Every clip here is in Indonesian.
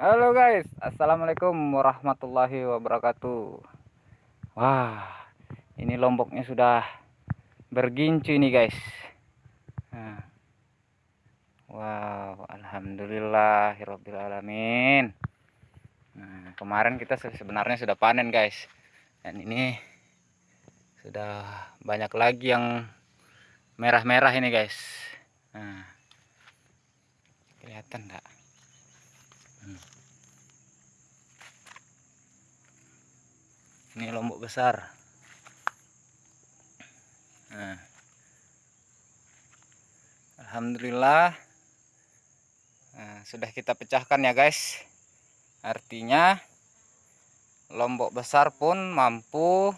Halo guys, Assalamualaikum warahmatullahi wabarakatuh. Wah, ini lomboknya sudah bergincu ini guys. Nah. Wow, Alhamdulillah Alamin nah, Kemarin kita sebenarnya sudah panen guys. Dan ini Sudah banyak lagi yang Merah-merah ini guys. Nah. Kelihatan enggak? Hmm. Ini lombok besar nah. Alhamdulillah nah, sudah kita pecahkan ya guys artinya lombok besar pun mampu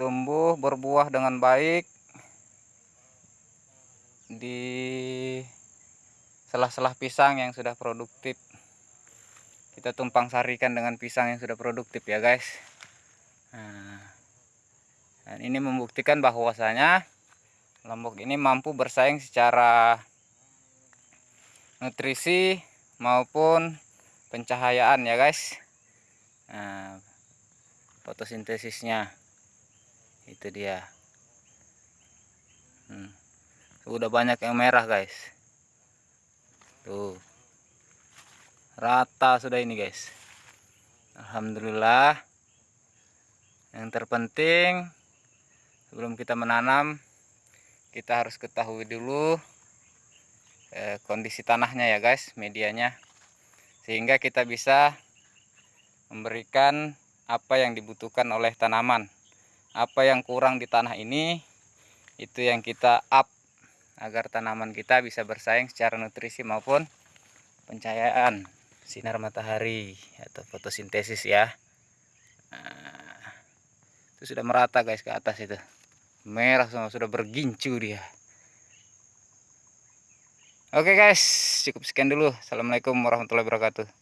tumbuh berbuah dengan baik di selah-selah pisang yang sudah produktif. Kita tumpang sarikan dengan pisang yang sudah produktif ya guys. Nah, dan ini membuktikan bahwasanya lombok ini mampu bersaing secara nutrisi maupun pencahayaan ya guys. Nah, fotosintesisnya itu dia. Hmm. udah banyak yang merah guys tuh. Rata sudah ini guys. Alhamdulillah. Yang terpenting sebelum kita menanam kita harus ketahui dulu eh, kondisi tanahnya ya guys medianya. Sehingga kita bisa memberikan apa yang dibutuhkan oleh tanaman. Apa yang kurang di tanah ini itu yang kita up agar tanaman kita bisa bersaing secara nutrisi maupun pencahayaan. Sinar matahari atau fotosintesis ya. Nah, itu sudah merata guys ke atas itu. Merah semua sudah bergincu dia. Oke guys cukup sekian dulu. Assalamualaikum warahmatullahi wabarakatuh